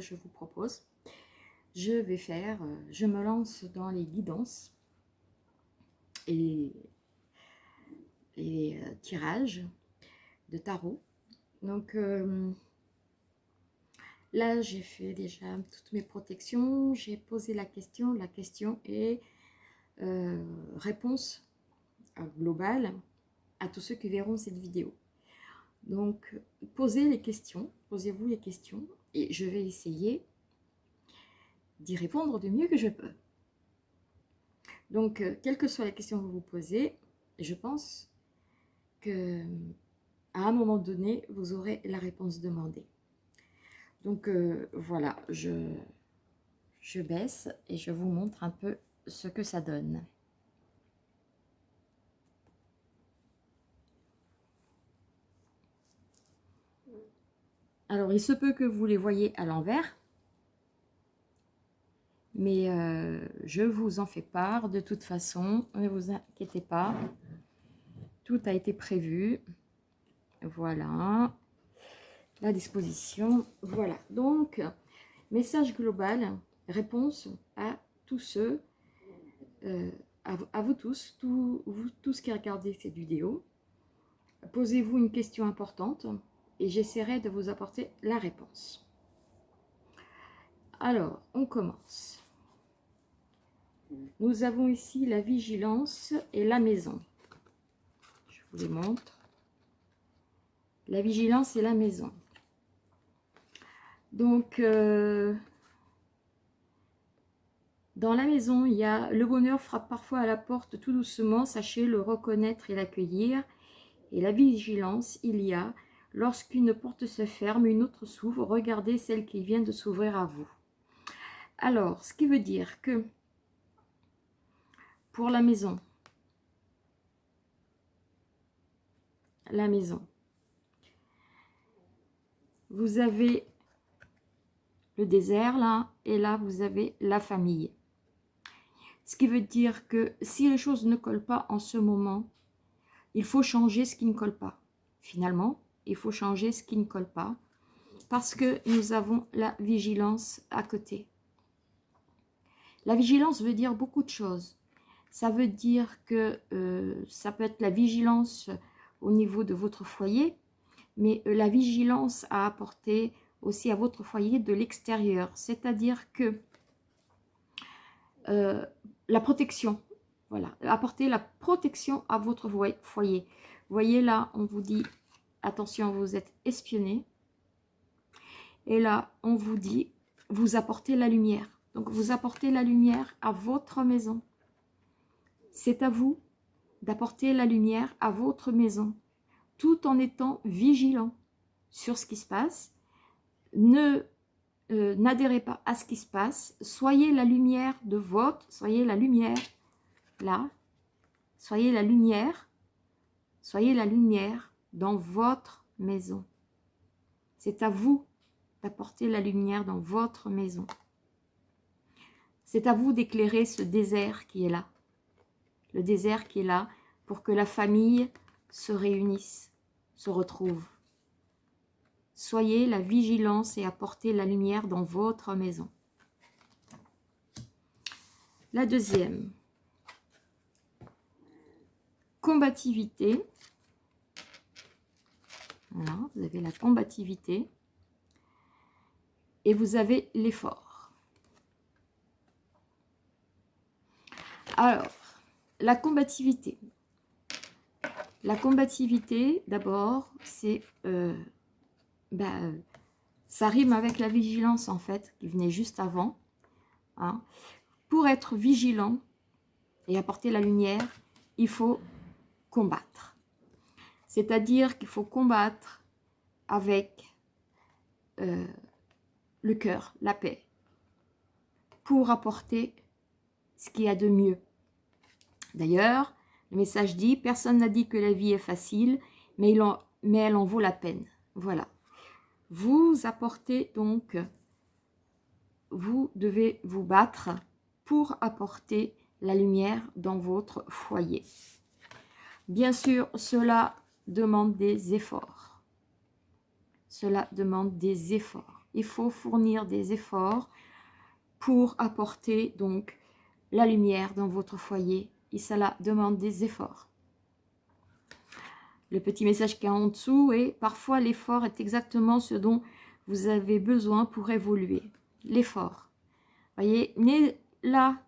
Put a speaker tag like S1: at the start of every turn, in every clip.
S1: je vous propose. Je vais faire, euh, je me lance dans les guidances et les euh, tirages de tarot. Donc euh, là, j'ai fait déjà toutes mes protections, j'ai posé la question, la question est réponse globale à tous ceux qui verront cette vidéo. Donc, posez les questions, posez-vous les questions, et je vais essayer d'y répondre du mieux que je peux. Donc, euh, quelle que soit la question que vous vous posez, je pense que à un moment donné, vous aurez la réponse demandée. Donc, euh, voilà, je, je baisse et je vous montre un peu ce que ça donne. Alors, il se peut que vous les voyez à l'envers. Mais euh, je vous en fais part de toute façon. Ne vous inquiétez pas. Tout a été prévu. Voilà. La disposition. Voilà. Donc, message global, réponse à tous ceux, euh, à, vous tous, vous tous qui regardez cette vidéo. Posez-vous une question importante et j'essaierai de vous apporter la réponse. Alors, on commence. Nous avons ici la vigilance et la maison. Je vous les montre. La vigilance et la maison. Donc, euh, dans la maison, il y a le bonheur frappe parfois à la porte tout doucement. Sachez le reconnaître et l'accueillir. Et la vigilance, il y a Lorsqu'une porte se ferme, une autre s'ouvre. Regardez celle qui vient de s'ouvrir à vous. Alors, ce qui veut dire que pour la maison, la maison, vous avez le désert là, et là vous avez la famille. Ce qui veut dire que si les choses ne collent pas en ce moment, il faut changer ce qui ne colle pas. Finalement, il faut changer ce qui ne colle pas parce que nous avons la vigilance à côté. La vigilance veut dire beaucoup de choses. Ça veut dire que euh, ça peut être la vigilance au niveau de votre foyer, mais euh, la vigilance à apporter aussi à votre foyer de l'extérieur. C'est-à-dire que euh, la protection, voilà, apporter la protection à votre foyer. Vous voyez là, on vous dit attention, vous êtes espionné. Et là, on vous dit, vous apportez la lumière. Donc, vous apportez la lumière à votre maison. C'est à vous d'apporter la lumière à votre maison, tout en étant vigilant sur ce qui se passe. Ne euh, n'adhérez pas à ce qui se passe. Soyez la lumière de votre, soyez la lumière là, soyez la lumière, soyez la lumière dans votre maison. C'est à vous d'apporter la lumière dans votre maison. C'est à vous d'éclairer ce désert qui est là. Le désert qui est là pour que la famille se réunisse, se retrouve. Soyez la vigilance et apportez la lumière dans votre maison. La deuxième, combativité vous avez la combativité et vous avez l'effort. Alors, la combativité. La combativité, d'abord, c'est... Euh, bah, ça rime avec la vigilance, en fait, qui venait juste avant. Hein. Pour être vigilant et apporter la lumière, il faut combattre. C'est-à-dire qu'il faut combattre avec euh, le cœur, la paix, pour apporter ce qu'il y a de mieux. D'ailleurs, le message dit, personne n'a dit que la vie est facile, mais, mais elle en vaut la peine. Voilà. Vous apportez donc, vous devez vous battre pour apporter la lumière dans votre foyer. Bien sûr, cela demande des efforts. cela demande des efforts. Il faut fournir des efforts pour apporter donc la lumière dans votre foyer. Et cela demande des efforts. Le petit message qui est en dessous est « Parfois, l'effort est exactement ce dont vous avez besoin pour évoluer. » L'effort. Voyez, mais là,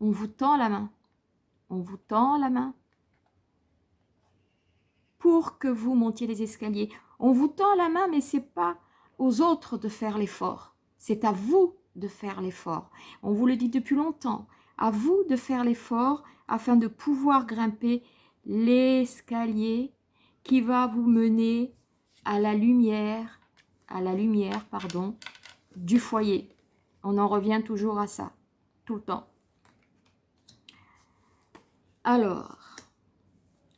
S1: on vous tend la main. On vous tend la main que vous montiez les escaliers. On vous tend la main, mais c'est pas aux autres de faire l'effort. C'est à vous de faire l'effort. On vous le dit depuis longtemps. À vous de faire l'effort afin de pouvoir grimper l'escalier qui va vous mener à la lumière, à la lumière, pardon, du foyer. On en revient toujours à ça, tout le temps. Alors,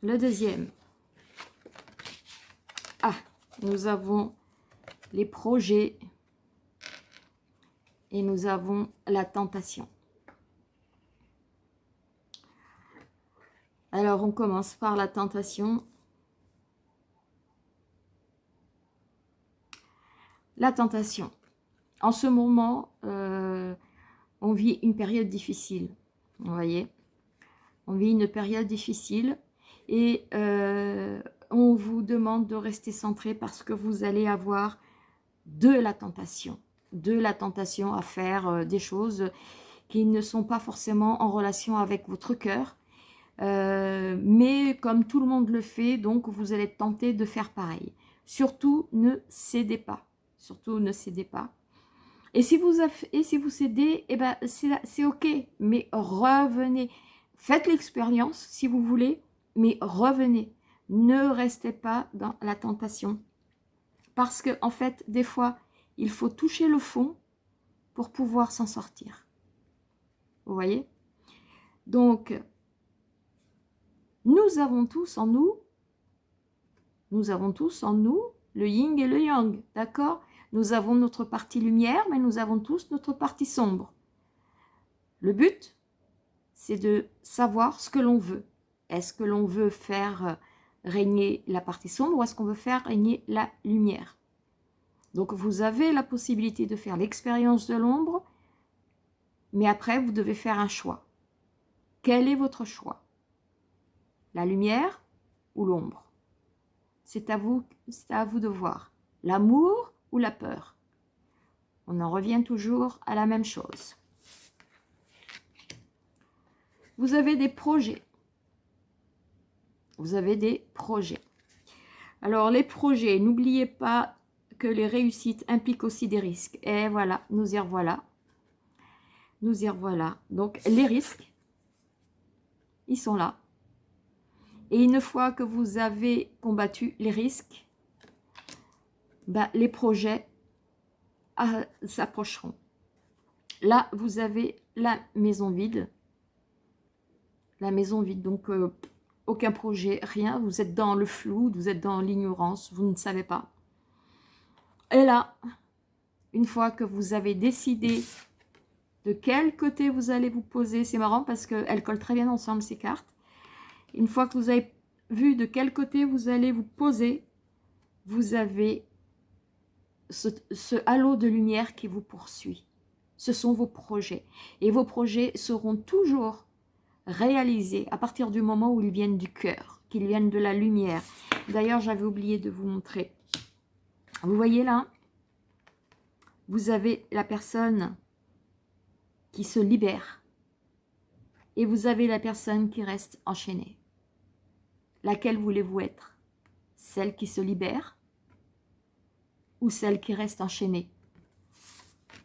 S1: le deuxième. Ah, nous avons les projets et nous avons la tentation. Alors, on commence par la tentation. La tentation. En ce moment, euh, on vit une période difficile. Vous voyez On vit une période difficile et euh, on vous demande de rester centré parce que vous allez avoir de la tentation. De la tentation à faire euh, des choses qui ne sont pas forcément en relation avec votre cœur. mais comme tout le monde le fait, donc vous allez tenter de faire pareil. Surtout, ne cédez pas. Surtout, ne cédez pas. Et si vous, et si vous cédez, eh ben, c'est ok. Mais revenez. Faites l'expérience si vous voulez, mais revenez. Ne restez pas dans la tentation. Parce que en fait, des fois, il faut toucher le fond pour pouvoir s'en sortir. Vous voyez? Donc, nous avons tous en nous, nous avons tous en nous le yin et le yang, d'accord? Nous avons notre partie lumière, mais nous avons tous notre partie sombre. Le but, c'est de savoir ce que l'on veut. Est-ce que l'on veut faire régner la partie sombre ou est-ce qu'on veut faire régner la lumière? Donc vous avez la possibilité de faire l'expérience de l'ombre, mais après vous devez faire un choix. Quel est votre choix? La lumière ou l'ombre? C'est à, vous, à vous de voir. L'amour ou la peur? On en revient toujours à la même chose. Vous avez des projets. Vous avez des projets. Alors, les projets, n'oubliez pas que les réussites impliquent aussi des risques. Et voilà, nous y revoilà. Nous y revoilà. Donc, les risques, ils sont là. Et une fois que vous avez combattu les risques, bah, les projets ah, s'approcheront. Là, vous avez la maison vide. La maison vide, donc euh, aucun projet, rien. Vous êtes dans le flou, vous êtes dans l'ignorance, vous ne savez pas. Et là, une fois que vous avez décidé de quel côté vous allez vous poser, c'est marrant parce qu'elles collent très bien ensemble ces cartes. Une fois que vous avez vu de quel côté vous allez vous poser, vous avez ce, halo de lumière qui vous poursuit. Ce sont vos projets. Et vos projets seront toujours réalisés à partir du moment où ils viennent du cœur, qu'ils viennent de la lumière. D'ailleurs, j'avais oublié de vous montrer. Vous voyez là? Vous avez la personne qui se libère. Et vous avez la personne qui reste enchaînée. Laquelle voulez-vous être? Celle qui se libère ou celle qui reste enchaînée?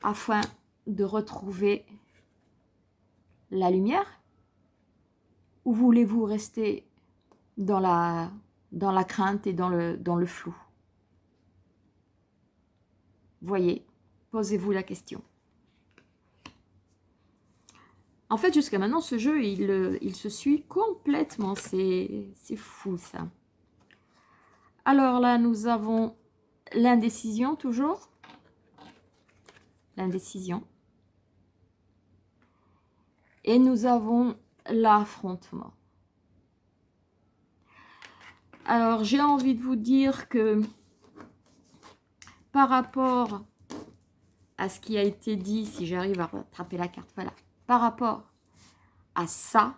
S1: Afin de retrouver la lumière ou voulez-vous rester dans la, dans la crainte et dans le, dans le flou? Voyez, posez-vous la question. En fait, jusqu'à maintenant, ce jeu, il, il se suit complètement. C'est fou, ça. Alors là, nous avons L'indécision, toujours. L'indécision. Et nous avons l'affrontement. Alors, j'ai envie de vous dire que par rapport à ce qui a été dit, si j'arrive à rattraper la carte, voilà, par rapport à ça,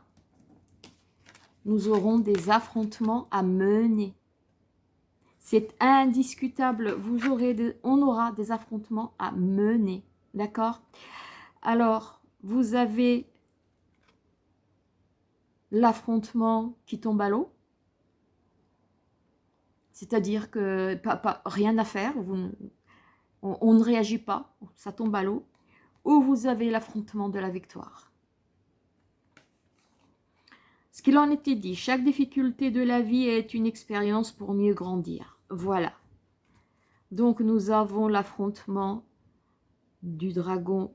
S1: nous aurons des affrontements à mener. C'est indiscutable, vous aurez on aura des affrontements à mener, d'accord? Alors, vous avez l'affrontement qui tombe à l'eau, c'est-à-dire que pas, rien à faire, on, ne réagit pas, ça tombe à l'eau, ou vous avez l'affrontement de la victoire. Ce qu'il en était dit, chaque difficulté de la vie est une expérience pour mieux grandir. Voilà. Donc nous avons l'affrontement du dragon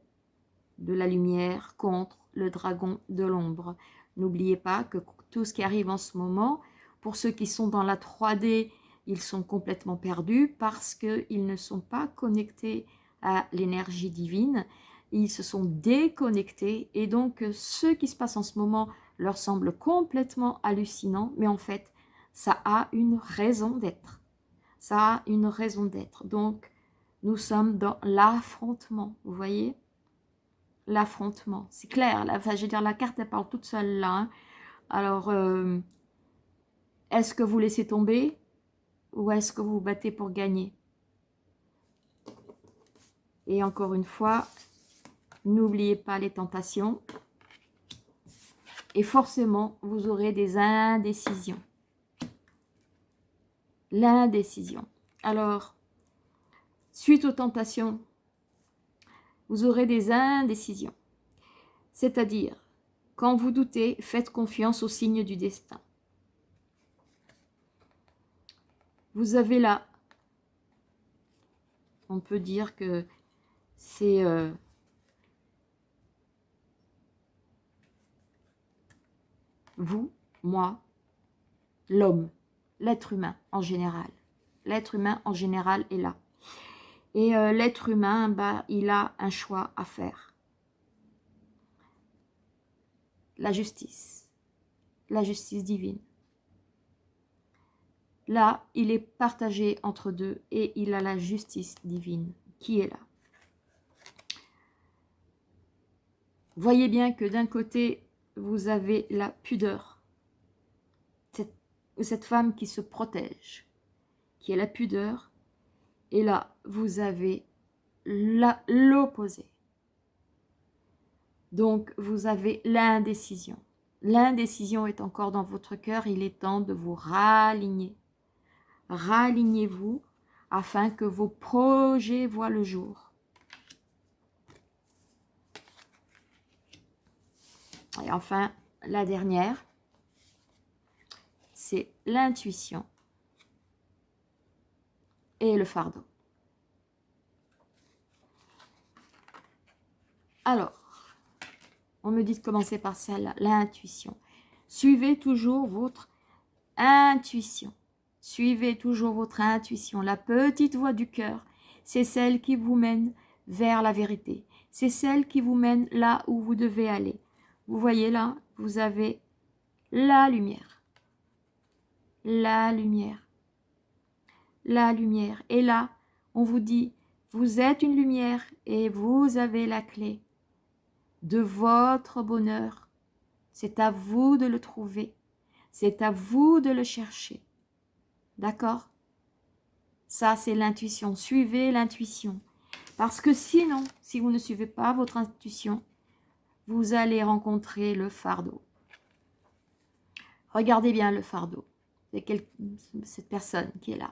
S1: de la lumière contre le dragon de l'ombre. N'oubliez pas que tout ce qui arrive en ce moment, pour ceux qui sont dans la 3D, ils sont complètement perdus parce qu'ils ne sont pas connectés à l'énergie divine. Ils se sont déconnectés et donc ce qui se passe en ce moment leur semble complètement hallucinant, mais en fait, ça a une raison d'être. Ça a une raison d'être. Donc, nous sommes dans l'affrontement, vous voyez? L'affrontement, c'est clair. Je veux la carte, elle parle toute seule là. Hein. Alors, euh, est-ce que vous laissez tomber ou est-ce que vous vous battez pour gagner? Et encore une fois, n'oubliez pas les tentations. Et forcément, vous aurez des indécisions. L'indécision. Alors, suite aux tentations, vous aurez des indécisions. C'est-à-dire, quand vous doutez, faites confiance aux signes du destin. Vous avez là, on peut dire que c'est euh, vous, moi, l'homme, l'être humain en général. L'être humain en général est là. Et euh, l'être humain, bah, il a un choix à faire. La justice. La justice divine. Là, il est partagé entre deux et il a la justice divine qui est là. Voyez bien que d'un côté, vous avez la pudeur. Cette, cette femme qui se protège, qui est la pudeur. Et là, vous avez l'opposé. Donc, vous avez l'indécision. L'indécision est encore dans votre cœur. Il est temps de vous raligner. Ralignez-vous afin que vos projets voient le jour. Et enfin, la dernière, c'est l'intuition et le fardeau. Alors, on me dit de commencer par celle-là, l'intuition. Suivez toujours votre intuition. Suivez toujours votre intuition. La petite voix du cœur, c'est celle qui vous mène vers la vérité. C'est celle qui vous mène là où vous devez aller. Vous voyez là, vous avez la lumière. La lumière. La lumière. Et là, on vous dit, vous êtes une lumière et vous avez la clé de votre bonheur. C'est à vous de le trouver. C'est à vous de le chercher. D'accord? Ça, c'est l'intuition. Suivez l'intuition. Parce que sinon, si vous ne suivez pas votre intuition, vous allez rencontrer le fardeau. Regardez bien le fardeau. C'est cette personne qui est là,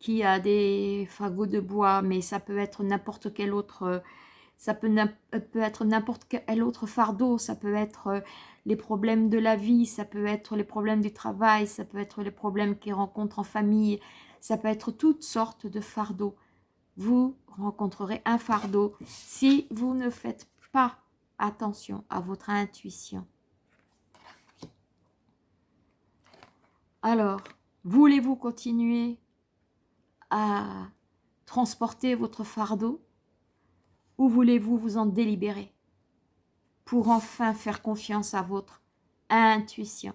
S1: qui a des fagots de bois, mais ça peut être n'importe quel autre, ça peut, peut être n'importe quel autre fardeau, ça peut être euh, les problèmes de la vie, ça peut être les problèmes du travail, ça peut être les problèmes qu'ils rencontrent en famille, ça peut être toutes sortes de fardeaux. Vous rencontrerez un fardeau si vous ne faites pas attention à votre intuition. Alors, voulez-vous continuer? À transporter votre fardeau ou voulez-vous vous en délibérer pour enfin faire confiance à votre intuition?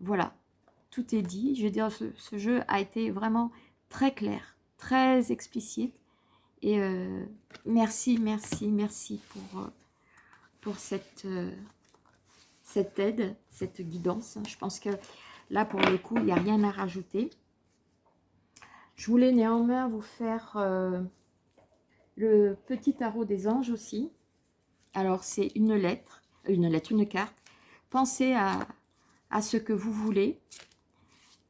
S1: Voilà, tout est dit. Je veux dire, ce, jeu a été vraiment très clair, très explicite. Et euh, merci, merci, merci pour, euh, pour cette, cette aide, cette guidance. Je pense que là, pour le coup, il n'y a rien à rajouter. Je voulais néanmoins vous faire le petit tarot des anges aussi. Alors, c'est une lettre, une lettre, une carte. Pensez à, ce que vous voulez.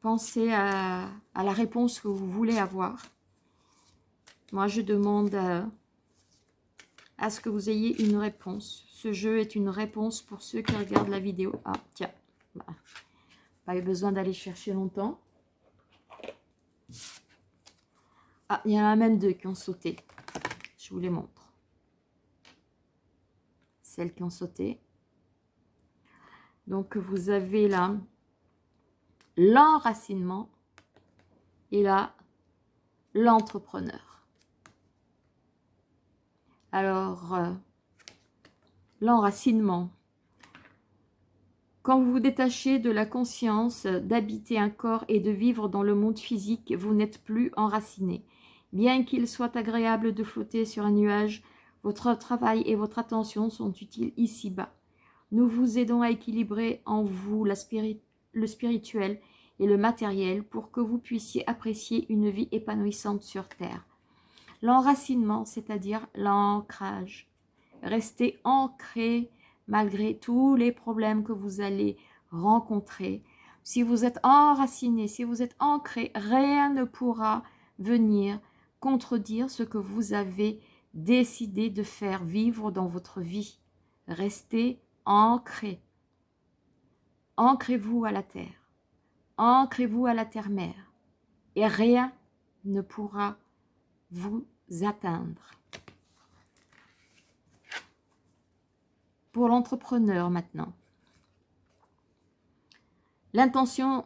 S1: Pensez à, la réponse que vous voulez avoir. Moi, je demande à, à, ce que vous ayez une réponse. Ce jeu est une réponse pour ceux qui regardent la vidéo. Ah, tiens, pas eu besoin d'aller chercher longtemps. Ah, il y en a même deux qui ont sauté. Je vous les montre. Celles qui ont sauté. Donc, vous avez là l'enracinement et là, l'entrepreneur. Alors, euh, l'enracinement. Quand vous vous détachez de la conscience d'habiter un corps et de vivre dans le monde physique, vous n'êtes plus enraciné. Bien qu'il soit agréable de flotter sur un nuage, votre travail et votre attention sont utiles ici-bas. Nous vous aidons à équilibrer en vous le spirituel et le matériel pour que vous puissiez apprécier une vie épanouissante sur Terre. L'enracinement, c'est-à-dire l'ancrage. Restez ancré malgré tous les problèmes que vous allez rencontrer. Si vous êtes enraciné, si vous êtes ancré, rien ne pourra venir contredire ce que vous avez décidé de faire vivre dans votre vie. Restez ancré. Ancrez-vous à la terre. Ancrez-vous à la terre-mère. Et rien ne pourra vous atteindre. Pour l'entrepreneur maintenant. L'intention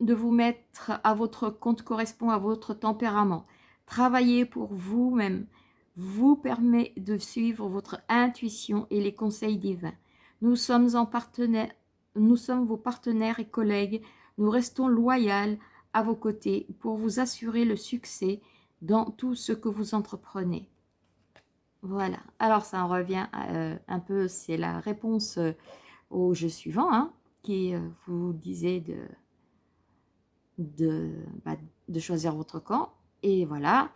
S1: de vous mettre à votre compte correspond à votre tempérament. Travailler pour vous-même vous permet de suivre votre intuition et les conseils divins. Nous sommes, vos partenaires et collègues. Nous restons loyaux à vos côtés pour vous assurer le succès dans tout ce que vous entreprenez. Voilà. Alors, ça en revient euh, un peu, c'est la réponse euh, au jeu suivant, hein, qui euh, vous disait de, bah, de choisir votre camp. Et voilà,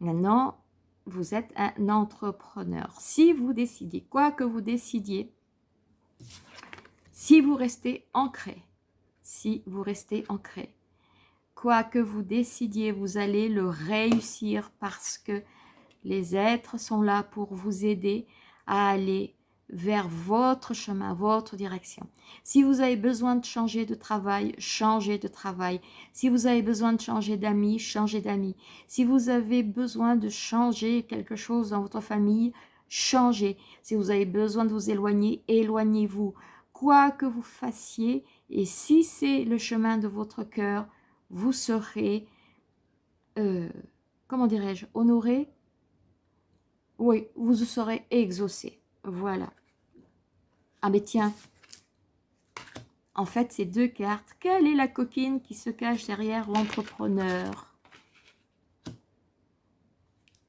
S1: maintenant, vous êtes un entrepreneur. Si vous décidez, quoi que vous décidiez, si vous restez ancré, si vous restez ancré, quoi que vous décidiez, vous allez le réussir parce que les êtres sont là pour vous aider à aller vers votre chemin, votre direction. Si vous avez besoin de changer de travail, changez de travail. Si vous avez besoin de changer d'amis, changez d'amis. Si vous avez besoin de changer quelque chose dans votre famille, changez. Si vous avez besoin de vous éloigner, éloignez-vous. Quoi que vous fassiez, et si c'est le chemin de votre cœur, vous serez, euh, comment dirais-je, honoré Oui, vous serez exaucé. Voilà. Ah mais tiens, en fait, ces deux cartes, quelle est la coquine qui se cache derrière l'entrepreneur?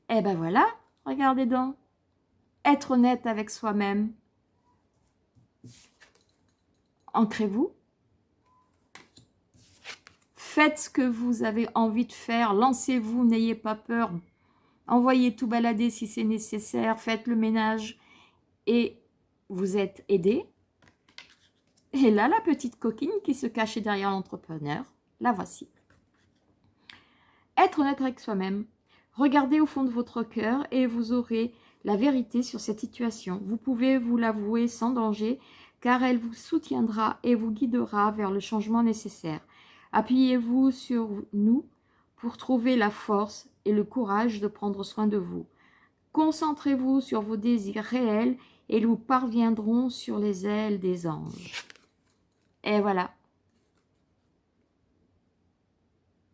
S1: Eh ben voilà, regardez donc. Être honnête avec soi-même. Ancrez-vous. Faites ce que vous avez envie de faire. Lancez-vous, n'ayez pas peur. Envoyez tout balader si c'est nécessaire. Faites le ménage. Et vous êtes aidé. Et là, la petite coquine qui se cachait derrière l'entrepreneur, la voici. Être honnête avec soi-même. Regardez au fond de votre cœur et vous aurez la vérité sur cette situation. Vous pouvez vous l'avouer sans danger car elle vous soutiendra et vous guidera vers le changement nécessaire. Appuyez-vous sur nous pour trouver la force et le courage de prendre soin de vous. Concentrez-vous sur vos désirs réels et nous parviendrons sur les ailes des anges. Et voilà.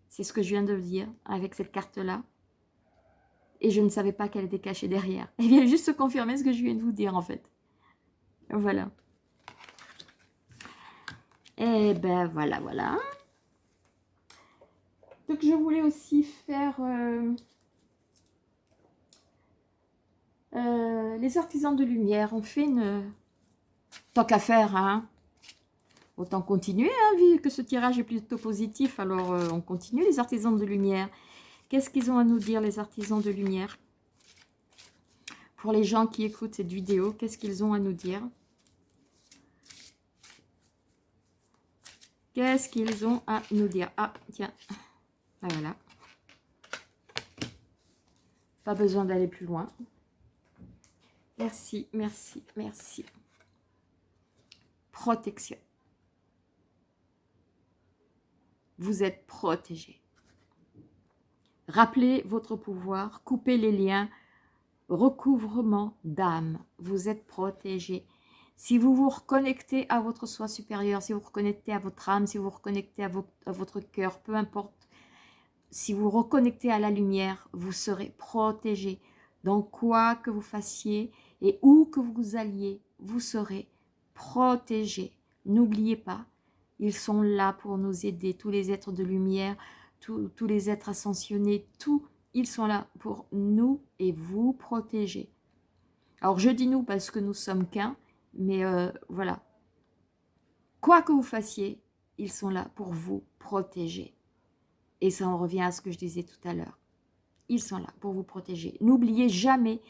S1: C'est ce que je viens de dire avec cette carte-là. Et je ne savais pas qu'elle était cachée derrière. Elle vient juste confirmer ce que je viens de vous dire en fait. Voilà. Et ben voilà, voilà. Donc, je voulais aussi faire euh, euh, les artisans de lumière. On fait une... Tant qu'à faire, hein Autant continuer, hein, vu que ce tirage est plutôt positif. Alors, euh, on continue, les artisans de lumière. Qu'est-ce qu'ils ont à nous dire, les artisans de lumière? Pour les gens qui écoutent cette vidéo, qu'est-ce qu'ils ont à nous dire? Qu'est-ce qu'ils ont à nous dire? Ah, tiens. Ah, voilà. Pas besoin d'aller plus loin. Merci, merci, merci. Protection. Vous êtes protégé. Rappelez votre pouvoir, coupez les liens, recouvrement d'âme. Vous êtes protégé. Si vous vous reconnectez à votre soi supérieur, si vous vous reconnectez à votre âme, si vous vous reconnectez à, votre cœur, peu importe, si vous reconnectez à la lumière, vous serez protégé. Dans quoi que vous fassiez et où que vous alliez, vous serez protégé. N'oubliez pas, ils sont là pour nous aider, tous les êtres de lumière, tous, les êtres ascensionnés, tous, ils sont là pour nous et vous protéger. Alors je dis nous parce que nous sommes qu'un, mais euh, voilà. Quoi que vous fassiez, ils sont là pour vous protéger. Et ça en revient à ce que je disais tout à l'heure. Ils sont là pour vous protéger. N'oubliez jamais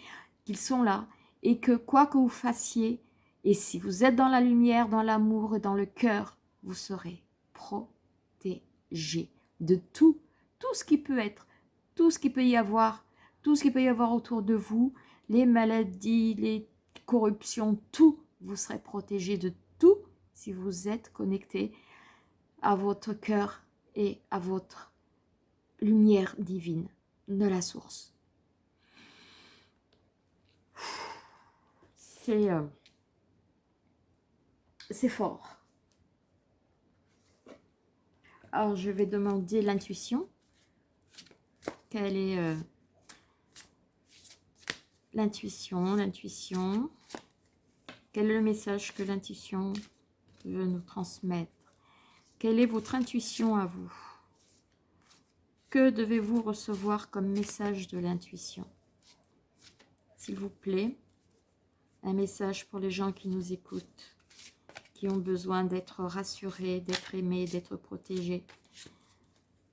S1: qu'ils sont là et que quoi que vous fassiez, et si vous êtes dans la lumière, dans l'amour dans le cœur, vous serez protégé de tout, tout ce qui peut être, tout ce qui peut y avoir, tout ce qui peut y avoir autour de vous, les maladies, les corruptions, tout, vous serez protégé de tout si vous êtes connecté à votre cœur et à votre lumière divine de la source. C'est euh, c'est fort. Alors, je vais demander l'intuition. Quelle est euh, l'intuition L'intuition? Quel est le message que l'intuition veut nous transmettre? Quelle est votre intuition à vous? Que devez-vous recevoir comme message de l'intuition? S'il vous plaît, un message pour les gens qui nous écoutent, qui ont besoin d'être rassurés, d'être aimés, d'être protégés.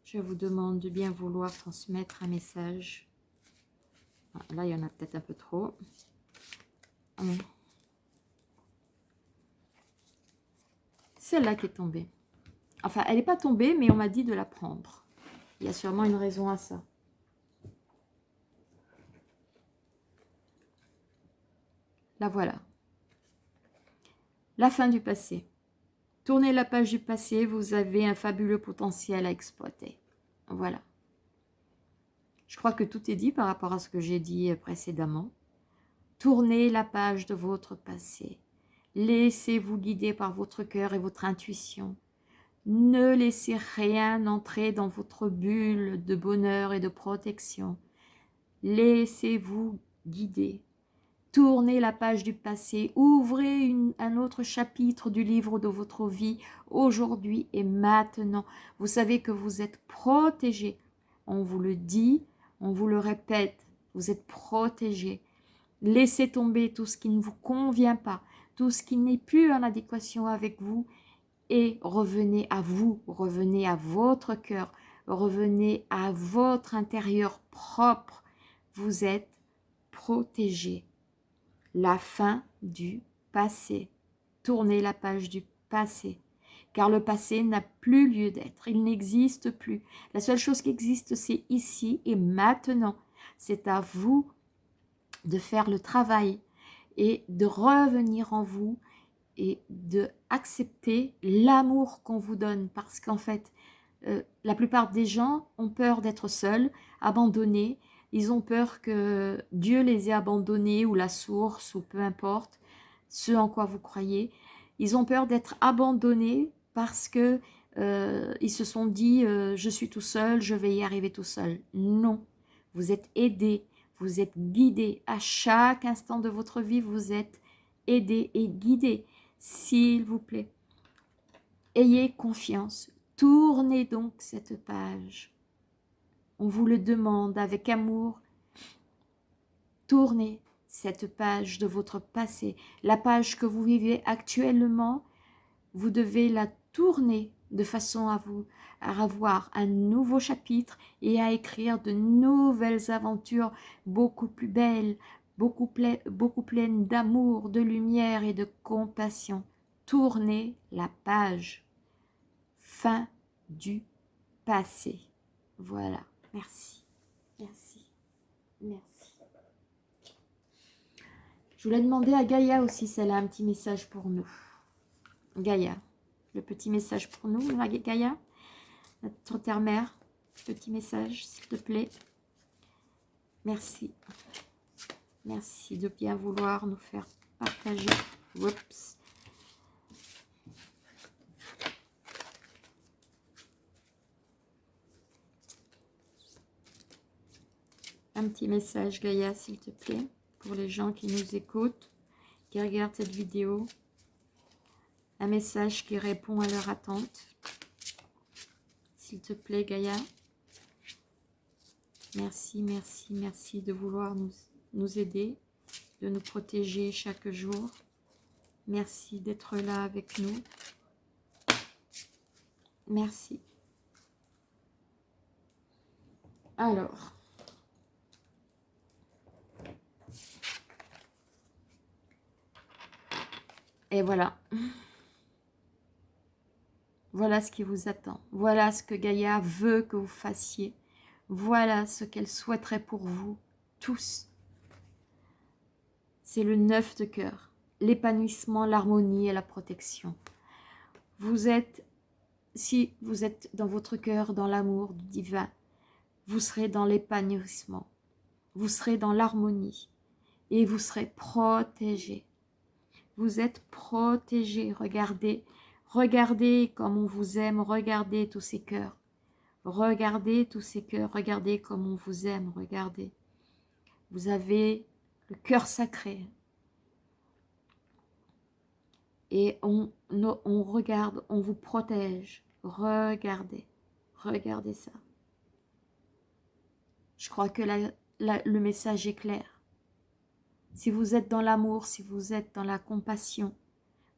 S1: Je vous demande de bien vouloir transmettre un message. Là, il y en a peut-être un peu trop. Celle-là qui est tombée. Enfin, elle n'est pas tombée, mais on m'a dit de la prendre. Il y a sûrement une raison à ça. La voilà. La fin du passé. Tournez la page du passé, vous avez un fabuleux potentiel à exploiter. Voilà. Je crois que tout est dit par rapport à ce que j'ai dit précédemment. Tournez la page de votre passé. Laissez-vous guider par votre cœur et votre intuition. Ne laissez rien entrer dans votre bulle de bonheur et de protection. Laissez-vous guider. Tournez la page du passé, ouvrez un autre chapitre du livre de votre vie aujourd'hui et maintenant. Vous savez que vous êtes protégé. On vous le dit, on vous le répète, vous êtes protégé. Laissez tomber tout ce qui ne vous convient pas tout ce qui n'est plus en adéquation avec vous revenez à vous, revenez à votre cœur, revenez à votre intérieur propre. Vous êtes protégé. La fin du passé. Tournez la page du passé. Car le passé n'a plus lieu d'être. Il n'existe plus. La seule chose qui existe, c'est ici et maintenant. C'est à vous de faire le travail et de revenir en vous et de accepter l'amour qu'on vous donne. Parce qu'en fait, euh, la plupart des gens ont peur d'être seuls, abandonnés, ils ont peur que Dieu les ait abandonnés ou la source ou peu importe ce en quoi vous croyez. Ils ont peur d'être abandonnés parce que euh, ils se sont dit euh, je suis tout seul, je vais y arriver tout seul. Non, vous êtes aidés, vous êtes guidé à chaque instant de votre vie, vous êtes aidé et guidé, s'il vous plaît. Ayez confiance, tournez donc cette page. On vous le demande avec amour, tournez cette page de votre passé, la page que vous vivez actuellement, vous devez la tourner de façon à vous à avoir un nouveau chapitre et à écrire de nouvelles aventures beaucoup plus belles, beaucoup, beaucoup pleines d'amour, de lumière et de compassion. Tournez la page. Fin du passé. Voilà. Merci. Merci. Merci. Je voulais demander à Gaïa aussi si elle a un petit message pour nous. Gaïa, le petit message pour nous, Gaïa, notre terre-mère, petit message, s'il te plaît. Merci. Merci de bien vouloir nous faire partager. Un petit message, Gaïa, s'il te plaît pour les gens qui nous écoutent, qui regardent cette vidéo. Un message qui répond à leur attente. S'il te plaît, Gaïa. Merci, merci, merci de vouloir nous, nous aider, de nous protéger chaque jour. Merci d'être là avec nous. Merci. Alors, Et voilà. Voilà ce qui vous attend. Voilà ce que Gaïa veut que vous fassiez. Voilà ce qu'elle souhaiterait pour vous, tous. C'est le neuf de cœur. L'épanouissement, l'harmonie et la protection. Vous êtes, si vous êtes dans votre cœur, dans l'amour du divin, vous serez dans l'épanouissement. Vous serez dans l'harmonie. Et vous serez protégé. Vous êtes protégé. Regardez, regardez comme on vous aime. Regardez tous ces cœurs. Regardez tous ces cœurs. Regardez comme on vous aime. Regardez. Vous avez cœur sacré. Et on, on regarde, on vous protège. Regardez. Regardez ça. Je crois que le message est clair. Si vous êtes dans l'amour, si vous êtes dans la compassion,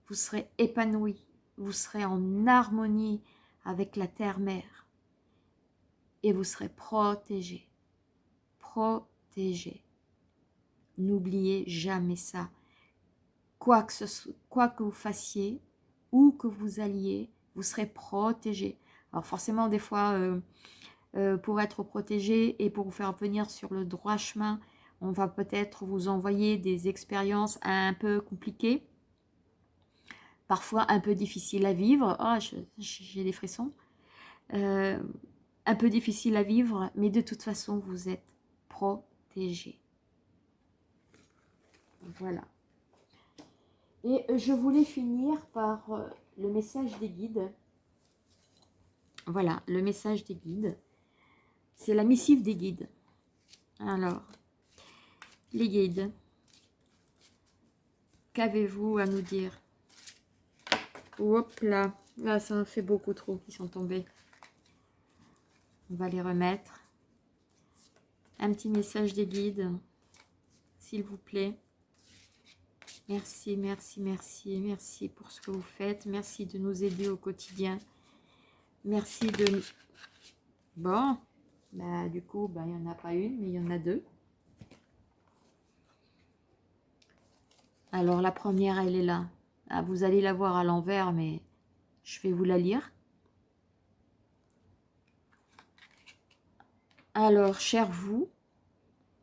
S1: vous serez épanoui, vous serez en harmonie avec la terre-mère et vous serez protégé, protégé. N'oubliez jamais ça. Quoi que, vous fassiez, où que vous alliez, vous serez protégé. Alors forcément, des fois, euh, euh, pour être protégé et pour vous faire venir sur le droit chemin, on va peut-être vous envoyer des expériences un peu compliquées, parfois un peu difficiles à vivre. Oh, j'ai des frissons. Euh, un peu difficile à vivre, mais de toute façon, vous êtes protégé. Voilà. Et je voulais finir par euh, le message des guides. Voilà, le message des guides. C'est la missive des guides. Alors, les guides, qu'avez-vous à nous dire? Hop là, là ça fait beaucoup trop qui sont tombés. On va les remettre. Un petit message des guides, s'il vous plaît. Merci, merci, merci, merci pour ce que vous faites. Merci de nous aider au quotidien. Merci de... Bon, bah, du coup, bah, il n'y en a pas une, mais il y en a deux. Alors la première, elle est là. Ah, vous allez la voir à l'envers, mais je vais vous la lire. Alors, cher vous,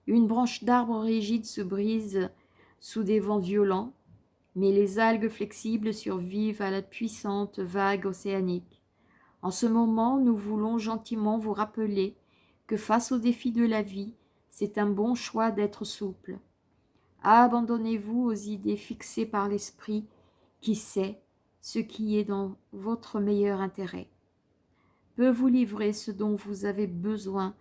S1: une branche d'arbre rigide se brise sous des vents violents, mais les algues flexibles survivent à la puissante vague océanique. En ce moment, nous voulons gentiment vous rappeler que face aux défis de la vie, c'est un bon choix d'être souple. Abandonnez-vous aux idées fixées par l'esprit qui sait ce qui est dans votre meilleur intérêt. Peut vous livrer ce dont vous avez besoin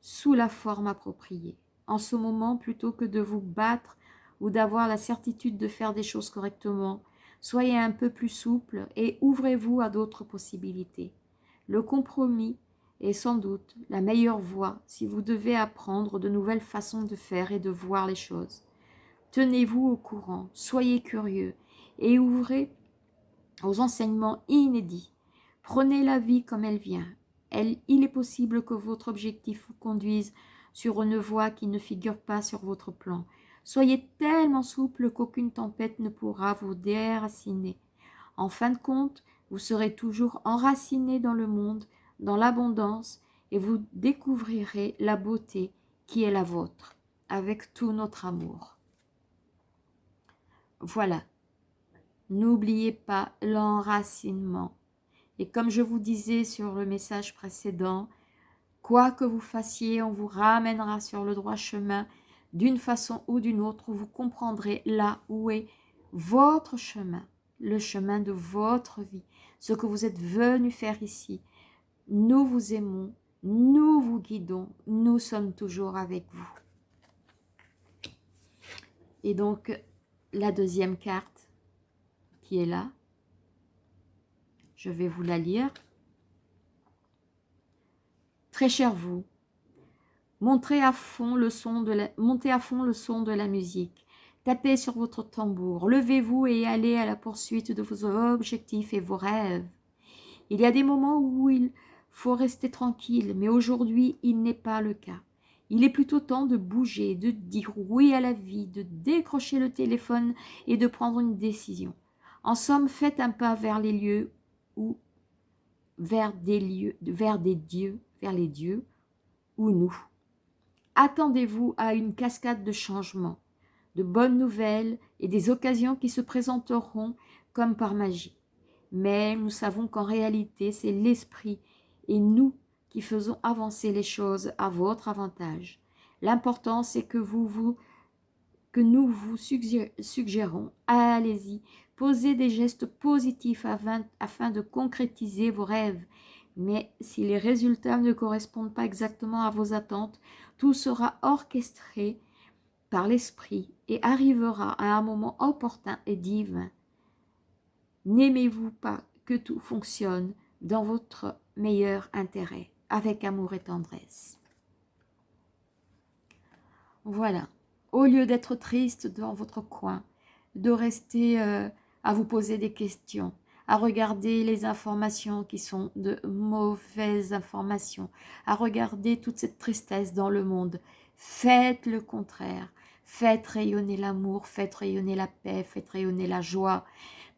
S1: sous la forme appropriée. En ce moment, plutôt que de vous battre ou d'avoir la certitude de faire des choses correctement, soyez un peu plus souple et ouvrez-vous à d'autres possibilités. Le compromis est sans doute la meilleure voie si vous devez apprendre de nouvelles façons de faire et de voir les choses. Tenez-vous au courant, soyez curieux et ouvrez aux enseignements inédits. Prenez la vie comme elle vient. Il est possible que votre objectif vous conduise sur une voie qui ne figure pas sur votre plan. Soyez tellement souple qu'aucune tempête ne pourra vous déraciner. En fin de compte, vous serez toujours enraciné dans le monde, dans l'abondance, et vous découvrirez la beauté qui est la vôtre, avec tout notre amour. Voilà. N'oubliez pas l'enracinement. Et comme je vous disais sur le message précédent, quoi que vous fassiez, on vous ramènera sur le droit chemin. D'une façon ou d'une autre, vous comprendrez là où est votre chemin, le chemin de votre vie, ce que vous êtes venu faire ici. Nous vous aimons, nous vous guidons, nous sommes toujours avec vous. Et donc, la deuxième carte qui est là, je vais vous la lire. Très cher vous, montrez à fond le son de la, montez à fond le son de la musique. Tapez sur votre tambour, levez-vous et allez à la poursuite de vos objectifs et vos rêves. Il y a des moments où il faut rester tranquille, mais aujourd'hui, il n'est pas le cas. Il est plutôt temps de bouger, de dire oui à la vie, de décrocher le téléphone et de prendre une décision. En somme, faites un pas vers les lieux ou vers des lieux, vers des dieux, vers les dieux ou nous. Attendez-vous à une cascade de changements, de bonnes nouvelles et des occasions qui se présenteront comme par magie. Mais nous savons qu'en réalité, c'est l'esprit et nous qui faisons avancer les choses à votre avantage. L'important, c'est que vous vous que nous vous suggérons, allez-y, posez des gestes positifs afin, afin de concrétiser vos rêves. Mais si les résultats ne correspondent pas exactement à vos attentes, tout sera orchestré par l'esprit et arrivera à un moment opportun et divin. N'aimez-vous pas que tout fonctionne dans votre meilleur intérêt, avec amour et tendresse Voilà au lieu d'être triste dans votre coin, de rester euh, à vous poser des questions, à regarder les informations qui sont de mauvaises informations, à regarder toute cette tristesse dans le monde. Faites le contraire. Faites rayonner l'amour, faites rayonner la paix, faites rayonner la joie.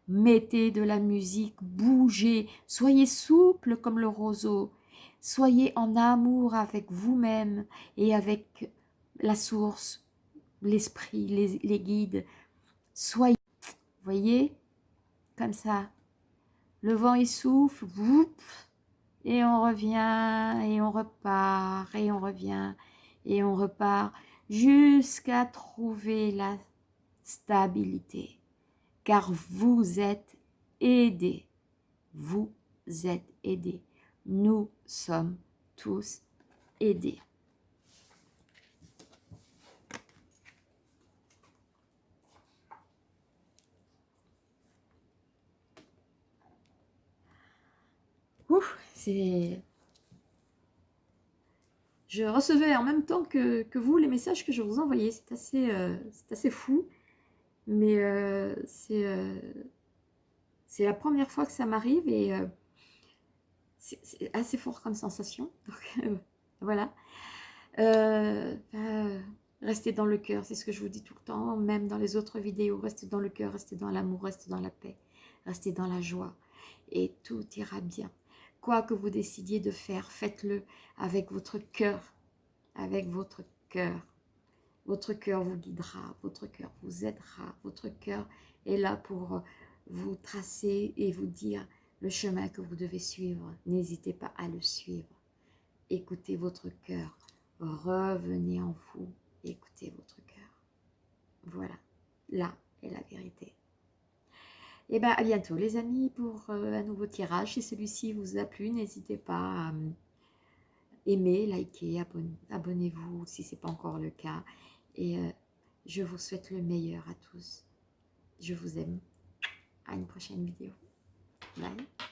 S1: Mettez de la musique, bougez, soyez souple comme le roseau. Soyez en amour avec vous-même et avec la source, l'esprit, les, guides. Soyez, voyez, comme ça. Le vent il souffle, et on revient, et on repart, et on revient, et on repart, jusqu'à trouver la stabilité. Car vous êtes aidés. Vous êtes aidés. Nous sommes tous aidés. C'est... Je recevais en même temps que, vous les messages que je vous envoyais. C'est assez, euh, fou. Mais euh, euh, c'est la première fois que ça m'arrive et c'est assez fort comme sensation. Donc voilà. Bah, restez dans le cœur, c'est ce que je vous dis tout le temps, même dans les autres vidéos. Restez dans le cœur, restez dans l'amour, restez dans la paix, restez dans la joie. Et tout ira bien. Que vous décidiez de faire, faites-le avec votre cœur, avec votre cœur. Votre cœur vous guidera, votre cœur vous aidera, votre cœur est là pour vous tracer et vous dire le chemin que vous devez suivre. N'hésitez pas à le suivre. Écoutez votre cœur, revenez en vous, écoutez votre cœur. Voilà, là est la vérité. Et eh bien à bientôt les amis pour euh, un nouveau tirage. Si celui-ci vous a plu, n'hésitez pas à aimer, liker, abonnez-vous si ce n'est pas encore le cas. Et euh, je vous souhaite le meilleur à tous. Je vous aime. À une prochaine vidéo. Bye.